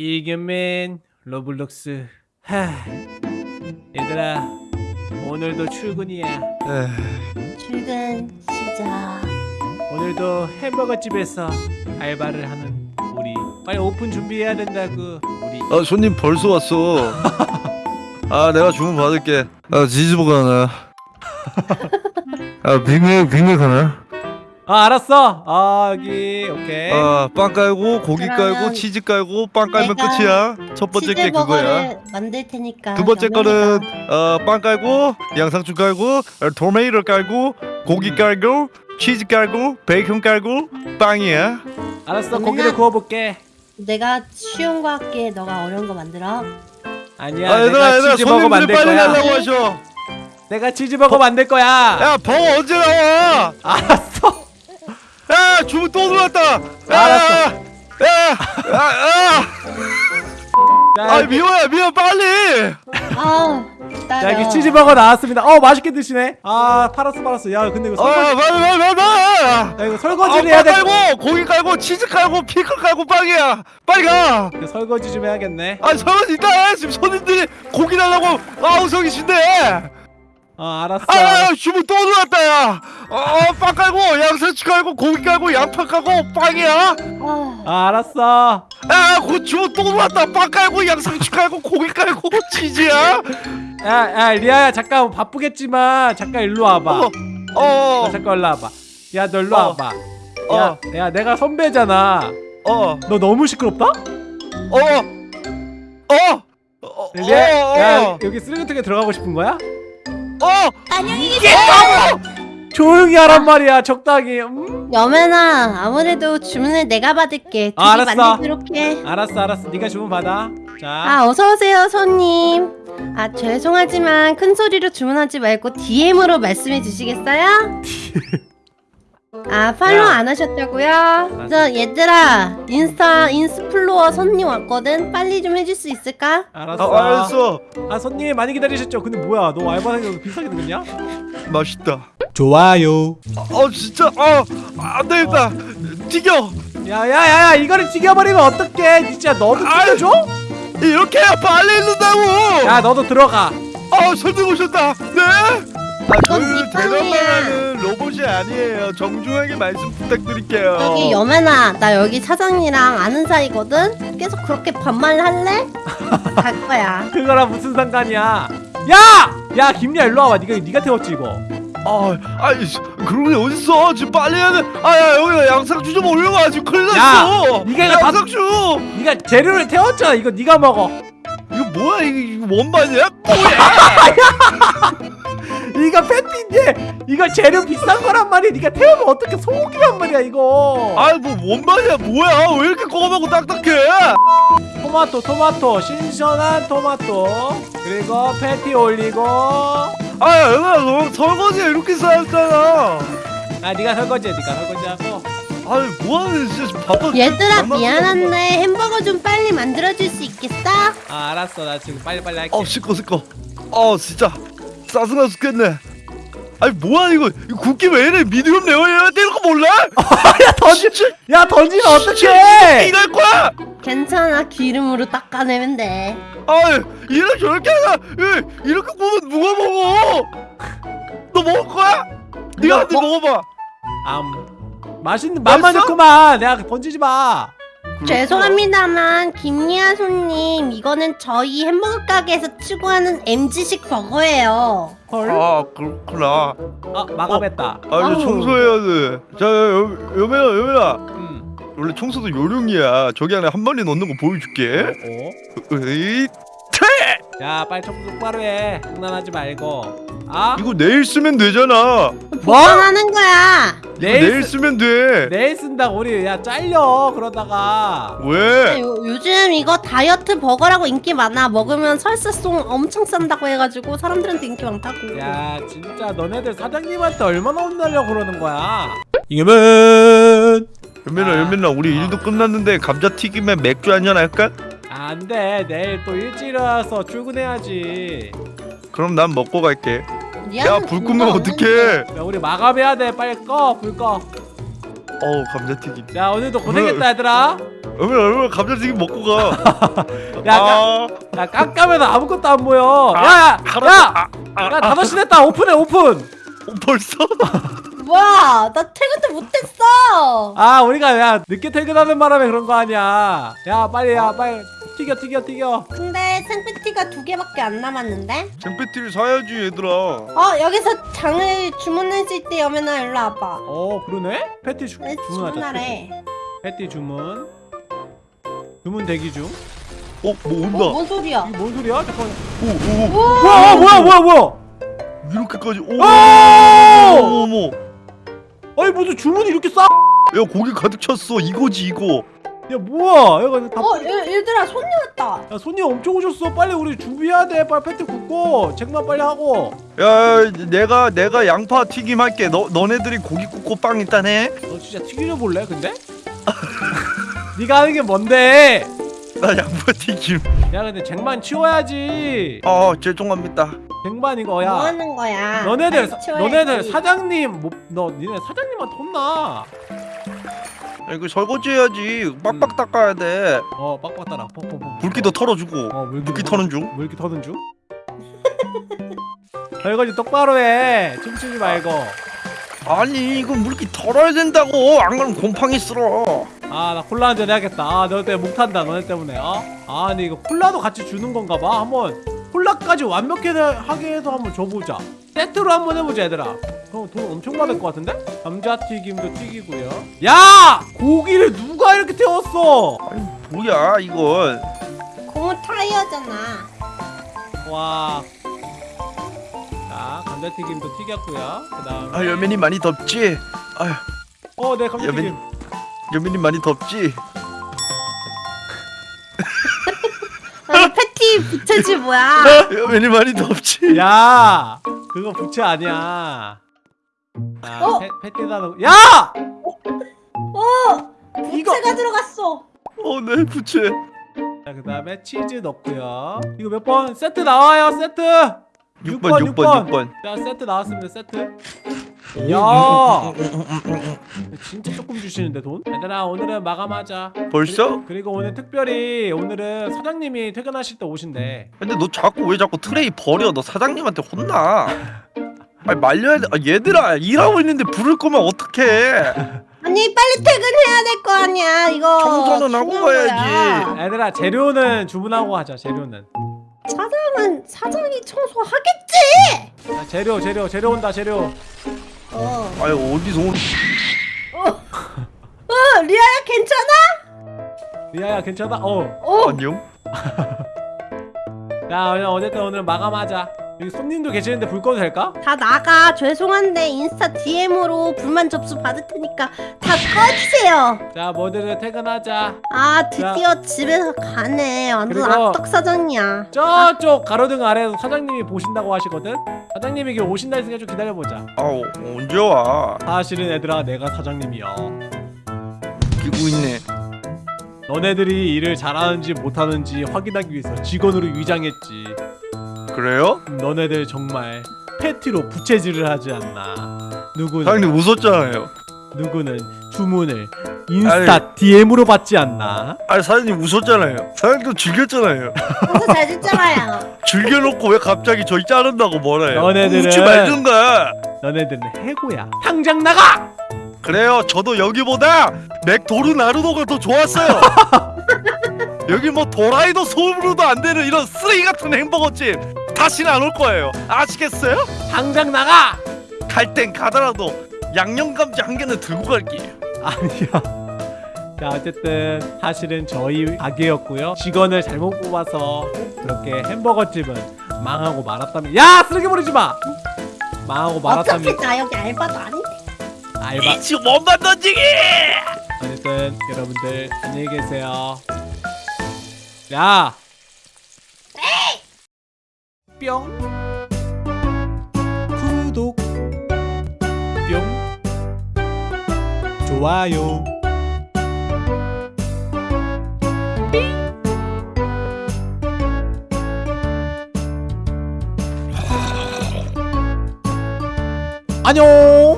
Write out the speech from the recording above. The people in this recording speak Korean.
이겨맨 로블록스 하 얘들아 오늘도 출근이야 에휴, 출근 시작. 오늘도 햄버거 집에서 알바를 하는 우리 빨리 오픈 준비해야 된다고 우리 아 손님 벌써 왔어. 아 내가 주문 받을게. 아 치즈버거 하나. 아 빅맥 빅맥 하나. 아 알았어 아 여기 오케이 아 빵 깔고 고기 깔고 치즈 깔고 빵 깔면 내가 끝이야. 첫 번째 게 그거야. 치즈버거를 만들 테니까. 두 번째 거는 어빵 깔고 양상추 깔고 어, 토마토 깔고 고기 음. 깔고 치즈 깔고 베이컨 깔고 빵이야. 알았어 고기를 구워볼게 내가 쉬운 거 할게. 너가 어려운 거 만들어. 아니야 아 얘들아 내가 얘들아 치즈버거 손님들이 만들 빨리 거야 달라고 하셔. 내가 치즈버거 만들 거야 야 버거 언제 나와? 알았어 또 들어왔다. 야, 알았어. 자, 아 여기, 미호야 미호 빨리. 아, 자. 여기 치즈버거 나왔습니다 어 맛있게 드시네 아 팔았어 팔았어 야 근데 이거 어 설거지 빨리 빨리 빨리 빨리. 야 이거 아, 설거지를 빵 해야 돼 깔고 고기 깔고 치즈 깔고 피클 깔고 빵이야. 빨리 가. 설거지 좀 해야겠네 아 설거지 이따 해. 지금 손님들이 고기 달라고 아우성이신데. 어 알았어 아 주문 또 들어왔다 야. 어빵 깔고 양상추 깔고 고기 깔고 양파 깔고 빵이야. 아, 아 알았어 아그 주문 또 들어왔다. 빵 깔고 양상추 깔고 고기 깔고 치즈야. 야, 야 리아야 잠깐 바쁘겠지만 잠깐 일로 와봐 어. 너 어. 잠깐 일로 와봐 야 너 일로 어. 와봐 어. 야, 야 내가 선배잖아 어. 너 너무 시끄럽다? 어. 어. 어. 리아 어. 야 어. 여기 쓰레기통에 들어가고 싶은 거야? 어. 안녕히 계세요. 조용히 하란 말이야 적당히 음? 여매나 아무래도 주문을 내가 받을게. 아, 알았어. 만들도록 해. 알았어 알았어 네가 주문 받아 자 아, 어서 오세요, 손님. 아, 죄송하지만 큰 소리로 주문하지 말고 DM으로 말씀해 주시겠어요? 아, 팔로우 야. 안 하셨다고요? 저 얘들아, 인스타 인스플로어 손님 왔거든. 빨리 좀 해줄 수 있을까? 알았어 아, 알았어. 아 손님 많이 기다리셨죠? 근데 뭐야 너 알바생 비싸게 들었냐? 맛있다. 좋아요 어 진짜 어안 되겠다. 튀겨. 야야야야 이거를 튀겨버리면 어떡해 진짜 너도. 튀겨줘? 이렇게 해야 빨리 읽는다고. 야 너도 들어가 어 손님 오셨다. 네. 아 이건 빵이야. 대답만하는 로봇이 아니에요. 정중하게 말씀 부탁드릴게요. 여기 여매나, 나 여기 사장이랑 아는 사이거든. 계속 그렇게 반말 할래? 갈 거야. 그거랑 무슨 상관이야 야! 야 김리아 일로 와봐 니가 니가 태웠지 이거 아, 아이, 그런 게 어딨어? 지금 빨리 해야 돼. 아, 야, 여기다 양상추 좀 올려봐. 지금 큰일 났어. 이거 다- 양상추. 니가 재료를 태웠잖아 이거 니가 먹어 이거 뭐야? 이거 원반이야? 뭐야? 이거 패티인데 이거 재료 비싼 거란 말이야 니가 태우면 어떻게 소고기란 말이야 이거 아, 뭐 원반이야? 뭐야? 왜 이렇게 꼬마고 딱딱해? 토마토 토마토 신선한 토마토 그리고 패티 올리고 아, 야, 얘들아, 너 설거지 이렇게 쌓였잖아. 아 니가 설거지해 니가 설거지하고 아니, 뭐하는 진짜 바빠. 얘들아. 미안한데 햄버거 좀 빨리 만들어줄 수 있겠어? 아 알았어 나 지금 빨리빨리 할게 어, 시꺼 시꺼. 어, 진짜 짜증나 죽겠네. 아니, 뭐야 이거? 이거 굽기 왜 이래? 미디움 레어야 되는 거 몰라? 야 던지 야 던지면 어떡해 이럴 거야? 괜찮아 기름으로 닦아내면 돼 아이 이렇게 저렇게 하나 이- 이렇게 구우면 누가 먹어 너 먹을 거야? 네가 한입 먹어봐 암 맛있는 맛만? 좋구만 내가 던지지 마 죄송합니다만 김리아 손님 이거는 저희 햄버거 가게에서 추구하는 MG식 버거예요. 헐? 아 그렇구나. 아 마감했다. 아 이제. 청소해야 돼자 여매야 여매야. 음. 원래 청소도 요령이야. 저기 안에 한 마리 넣는 거 보여줄게. 어? 으이 야 빨리 청소 똑바로 해. 장난하지 말고 아? 이거 내일 쓰면 되잖아 뭐? 보관하는 거야 내일, 내일 쓰, 쓰면 돼 내일 쓴다고 우리 야 잘려 그러다가 왜? 요, 요즘 이거 다이어트 버거라고 인기 많아 먹으면 설사송 엄청 싼다고 해가지고 사람들한테 인기 많다고 야 진짜 너네들 사장님한테 얼마나 혼나려고 그러는 거야 이겨면 연민아 아. 연민아 우리 일도 끝났는데 감자튀김에 맥주 한잔 할까? 안돼 내일 또 일찍 일어나서 출근해야지 그럼 난 먹고 갈게 야 불 끄면 없는데. 어떡해 야 우리 마감해야 돼 빨리 꺼불 꺼. 어우 감자튀김 자 오늘도 고생했다 얘들아 얼마나 얼마나 감자튀김 먹고 가. 야, 아, 야 깜깜해서 아무것도 안 보여. 아, 야야 알았어. 야. 아, 야 다섯 시 됐다. 오픈해 오픈. 어, 벌써? 뭐야 나 퇴근도 못했어 아 우리가 야 늦게 퇴근하는 바람에 그런 거 아니야. 야 빨리 야 빨리 튀겨 튀겨 튀겨. 근데 생피티가 두 개밖에 안 남았는데 잼패티를 사야지 얘들아. 어 여기서 장을 주문했을 때 여면아 일로 와봐 어 그러네. 패티 주, 왜 주문하자. 주문하래 패티 주문. 주문 대기 중. 어, 뭐 어? 온다. 뭔 소리야 이게 뭔 소리야? 잠깐. 오, 오, 우와 뭐야 뭐야 뭐야 뭐야? 이렇게까지. 오, 오! 어머, 어머. 아니 무슨 주문이 이렇게 싸? 야, 고기 가득 찼어. 이거지 이거. 야 뭐야? 이거 다. 어 얘, 얘들아 손님 왔다 야 손님 엄청 오셨어. 빨리 우리 준비해야 돼. 빨리 패티 굽고 쟁반 빨리 하고. 야, 내가 내가 양파 튀김 할게. 너 너네들이 고기 굽고 빵 일단 해. 너 진짜 튀기려 볼래? 근데? 네가 하는 게 뭔데? 나 양파 튀김. 야 근데 쟁반 치워야지. 아, 죄송합니다. 쟁반 이거 뭐 야. 하는 거야 너네들 사. 너네들 사장님 뭐, 너 니네 사장님한테 혼나. 야, 이거 설거지 해야지. 빡빡 닦아야 돼. 어 빡빡 따라. 퍽퍽퍽. 물기도 털어주고. 어 물기 물기 터는 중. 물기 터는 중. 설거지 똑바로 해. 춤추지 말고. 아니, 이거 물기 털어야 된다고. 안 그러면 곰팡이 쓸어. 아 나 콜라 한잔 해야겠다. 아 너네 때문에 목 탄다. 너네 때문에. 어? 아 근데 이거 콜라도 같이 주는 건가 봐. 한번 콜라까지 완벽하게 해서 한번 줘보자. 세트로 한번 해보자 얘들아. 그럼 돈 엄청 받을 것 같은데? 감자튀김도 튀기고요. 야! 고기를 누가 이렇게 태웠어? 아니, 뭐야 이건. 고무 타이어잖아 와. 자, 감자튀김도 튀겼고요. 그다음 아, 여민이 많이 덥지. 아휴, 어, 네, 감자튀김. 여민이 많이 덥지. 부채지 뭐야 여민이 많이 덥지. 야! 그거 부채 아니야. 아, 어? 패, 패티다 놓 야! 어 이거- 부채가 들어갔어 어, 내 부채. 자, 그 다음에 치즈 넣고요. 이거 몇 번? 세트 나와요, 세트. 6번, 6번, 6번, 6번. 자, 세트 나왔습니다. 세트. 음, 야! 야! 진짜 조금 주시는데 돈? 얘들아, 오늘은 마감하자. 벌써? 그리 고 오늘 특별히 오늘은 사장님이 퇴근하실 때 오신대. 근데 너 자꾸 왜 자꾸 트레이 버려? 너 사장님한테 혼나. 아니 말려야 돼. 아, 얘들아 일하고 있는데 부를 거면 어떡해? 아니 빨리 퇴근해야 될 거 아니야 이거 청소는 하고 가야지. 거야. 얘들아, 재료는 주문하고 하자. 재료는. 사장은 사장이 청소하겠지 자, 재료, 재료, 재료 온다. 재료. 어, 아니 어디서 오는? 어 리아야 괜찮아? 리아야, 괜찮아? 어. 어 안녕. 자, 그냥 어쨌든 오늘 마감하자. 여기 손님도 계시는데 불 꺼도 될까? 다 나가 죄송한데 인스타 DM으로 불만 접수 받을 테니까 다 꺼주세요 자, 모두 퇴근하자. 아 드디어 집에서 가네 완전 그리고- 악덕 사장이야 저쪽 가로등 아래에서 사장님이 보신다고 하시거든? 사장님이 길 오신다 했으니까 좀 기다려보자. 아 어, 언제 와? 사실은 얘들아, 내가 사장님이야. 기고 있네. 너네들이 일을 잘하는지 못하는지 확인하기 위해서 직원으로 위장했지. 그래요? 너네들 정말 패티로 부채질을 하지 않나. 누구는 사장님 웃었잖아요. 누구는 주문을 인스타 DM으로 받지 않나. 아니 사장님 웃었잖아요. 사장님도 즐겼잖아요. 청소 잘 듣잖아요 즐겨놓고 왜 갑자기 저희 자른다고 뭐래요? 너네들은- 웃지 말든가. 너네들은 해고야. 당장 나가. 그래요. 저도 여기보다 맥도르 나루도가 더 좋았어요. 여기 뭐 도라이도 소음으로도 안 되는 이런 쓰레기 같은 햄버거집 다시는 안 올 거예요. 아시겠어요? 당장 나가. 갈 땐 가더라도 양념 감자 한 개는 들고 갈게요. 아니야. 자 어쨌든 사실은 저희 가게였고요. 직원을 잘못 뽑아서 그렇게 햄버거 집은 망하고 말았다면 야 쓰레기 버리지 마. 망하고 어차피 말았다면 나 여기 알바도 아닌데 알바. 이치 원반 던지기! 어쨌든 여러분들 안녕히 계세요. 야. 뿅. 구독. 뿅. 좋아요. 안녕.